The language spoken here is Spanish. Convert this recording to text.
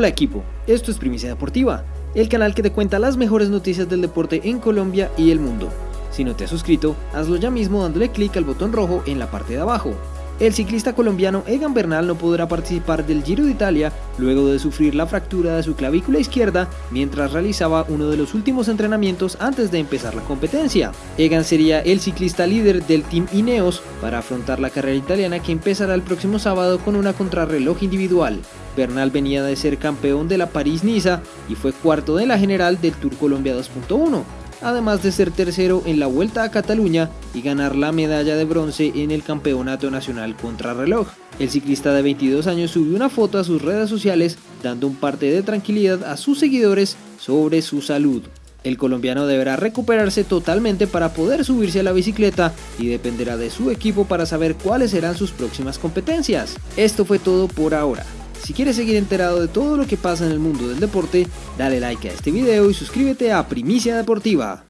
Hola equipo, esto es Primicia Deportiva, el canal que te cuenta las mejores noticias del deporte en Colombia y el mundo. Si no te has suscrito, hazlo ya mismo dándole clic al botón rojo en la parte de abajo. El ciclista colombiano Egan Bernal no podrá participar del Giro de Italia luego de sufrir la fractura de su clavícula izquierda mientras realizaba uno de los últimos entrenamientos antes de empezar la competencia. Egan sería el ciclista líder del Team Ineos para afrontar la carrera italiana que empezará el próximo sábado con una contrarreloj individual. Bernal venía de ser campeón de la París-Niza y fue cuarto de la general del Tour Colombia 2.1 además de ser tercero en la Vuelta a Cataluña y ganar la medalla de bronce en el Campeonato Nacional Contrarreloj. El ciclista de 22 años subió una foto a sus redes sociales dando un parte de tranquilidad a sus seguidores sobre su salud. El colombiano deberá recuperarse totalmente para poder subirse a la bicicleta y dependerá de su equipo para saber cuáles serán sus próximas competencias. Esto fue todo por ahora. Si quieres seguir enterado de todo lo que pasa en el mundo del deporte, dale like a este video y suscríbete a Primicia Deportiva.